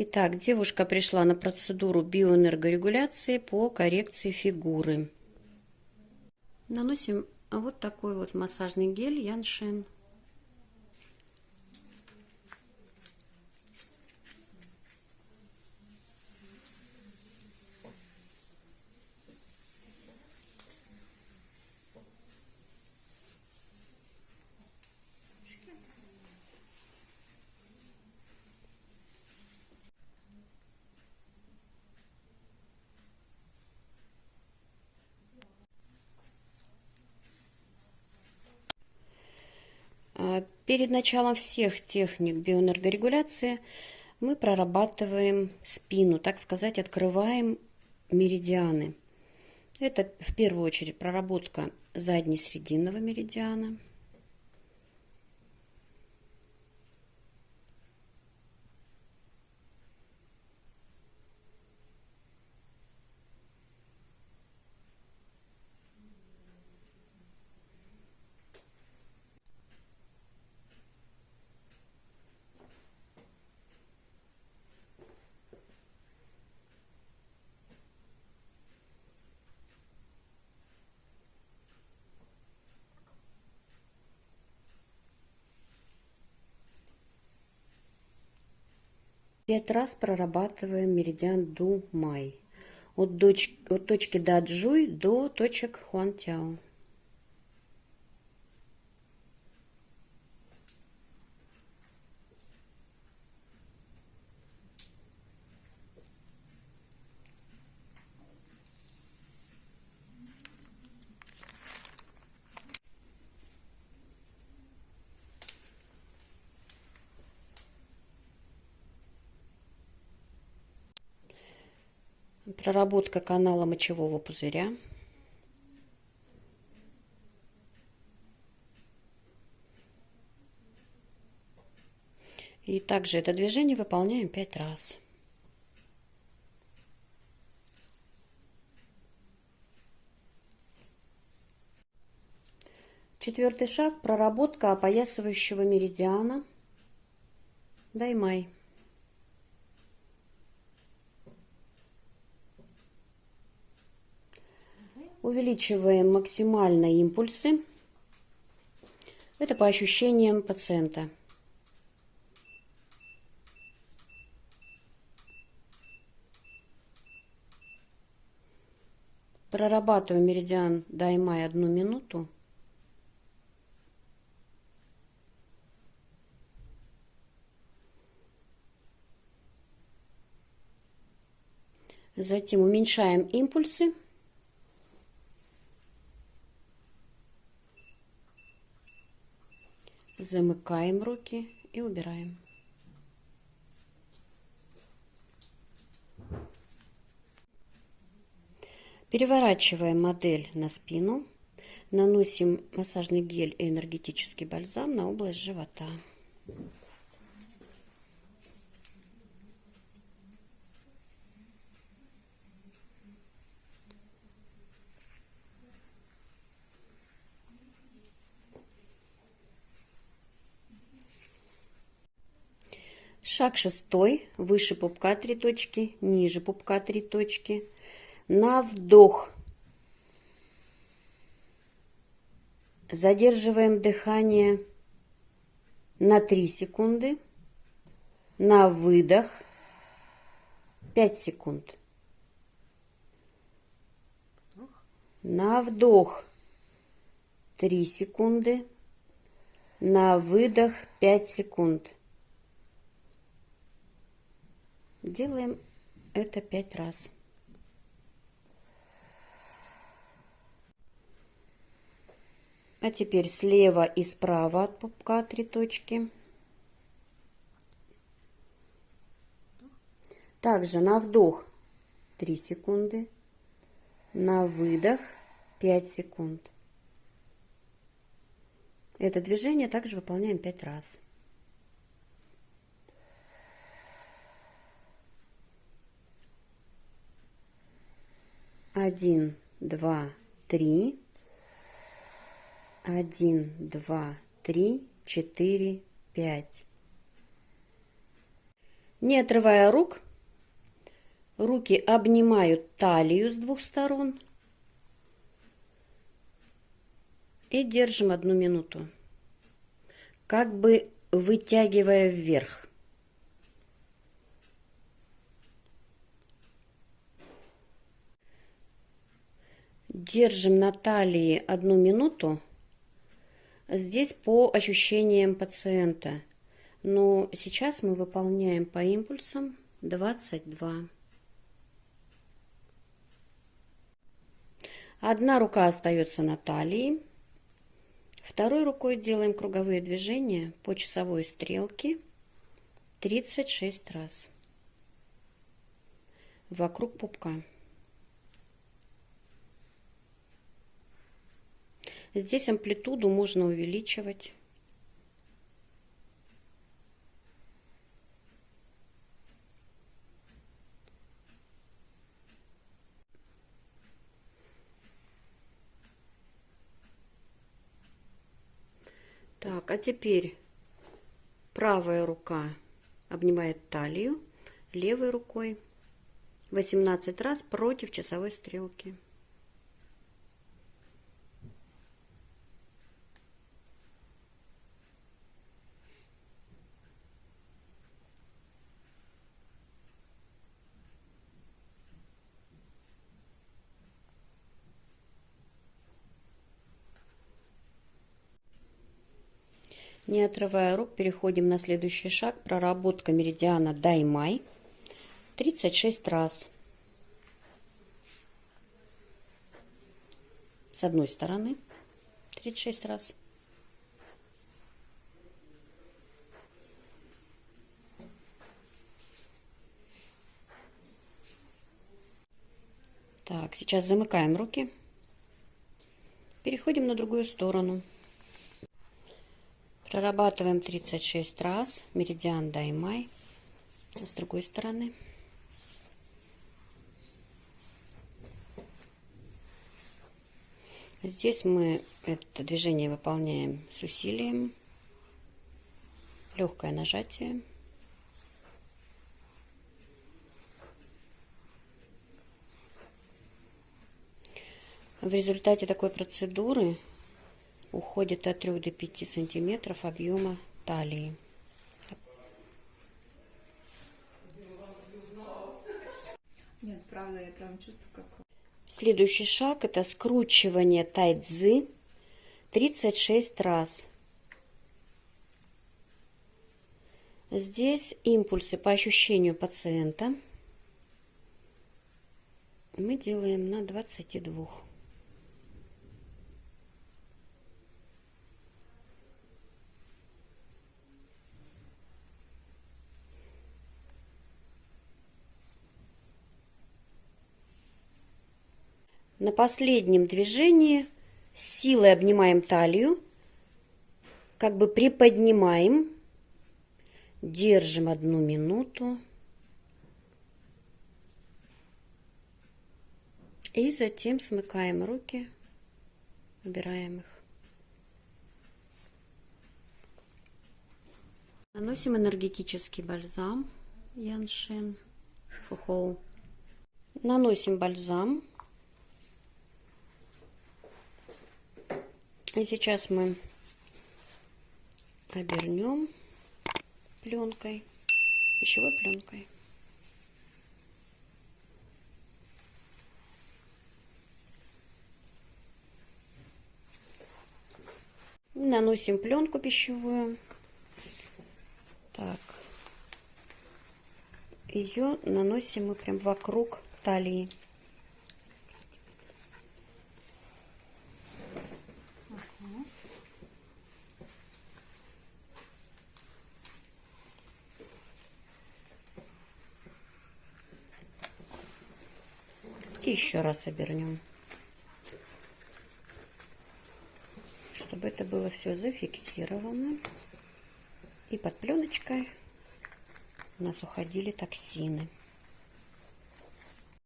Итак, девушка пришла на процедуру биоэнергорегуляции по коррекции фигуры. Наносим вот такой вот массажный гель Яншен. А, перед началом всех техник биоэнергорегуляции мы прорабатываем спину, так сказать, открываем меридианы. Это в первую очередь проработка задней срединного меридиана – Пять раз прорабатываем меридиан Ду-Май. От, от точки Даджуй до точек Хуантяо. Проработка канала мочевого пузыря. И также это движение выполняем пять раз. Четвертый шаг – проработка опоясывающего меридиана. Даймай. Увеличиваем максимально импульсы. Это по ощущениям пациента. Прорабатываем меридиан Даймай одну минуту. Затем уменьшаем импульсы. Замыкаем руки и убираем. Переворачиваем модель на спину. Наносим массажный гель и энергетический бальзам на область живота. Шаг шестой. Выше пупка три точки, ниже пупка три точки. На вдох. Задерживаем дыхание на 3 секунды. На выдох 5 секунд. На вдох 3 секунды. На выдох 5 секунд. Делаем это пять раз. А теперь слева и справа от пупка три точки. Также на вдох 3 секунды, на выдох 5 секунд. Это движение также выполняем 5 раз. Один, два, три, один, два, три, четыре, пять. Не отрывая рук, руки обнимают талию с двух сторон и держим одну минуту, как бы вытягивая вверх. Держим на талии одну минуту. Здесь по ощущениям пациента. Но сейчас мы выполняем по импульсам 22. Одна рука остается на талии. Второй рукой делаем круговые движения по часовой стрелке 36 раз вокруг пупка. Здесь амплитуду можно увеличивать. Так, а теперь правая рука обнимает талию, левой рукой 18 раз против часовой стрелки. Не отрывая рук, переходим на следующий шаг. Проработка меридиана Даймай. 36 раз. С одной стороны 36 раз. Так, сейчас замыкаем руки. Переходим на другую сторону. Прорабатываем 36 раз. Меридиан Даймай. С другой стороны. Здесь мы это движение выполняем с усилием. Легкое нажатие. В результате такой процедуры уходит от 3 до 5 сантиметров объема талии. Нет, правда, я прям чувствую, как... Следующий шаг это скручивание тайцзы 36 раз. Здесь импульсы по ощущению пациента мы делаем на 22. На последнем движении силой обнимаем талию, как бы приподнимаем, держим одну минуту и затем смыкаем руки, убираем их. Наносим энергетический бальзам Яншин Фухоу. Наносим бальзам И сейчас мы обернем пленкой, пищевой пленкой. Наносим пленку пищевую. Так. Ее наносим мы прям вокруг талии. И еще раз обернем. Чтобы это было все зафиксировано. И под пленочкой у нас уходили токсины.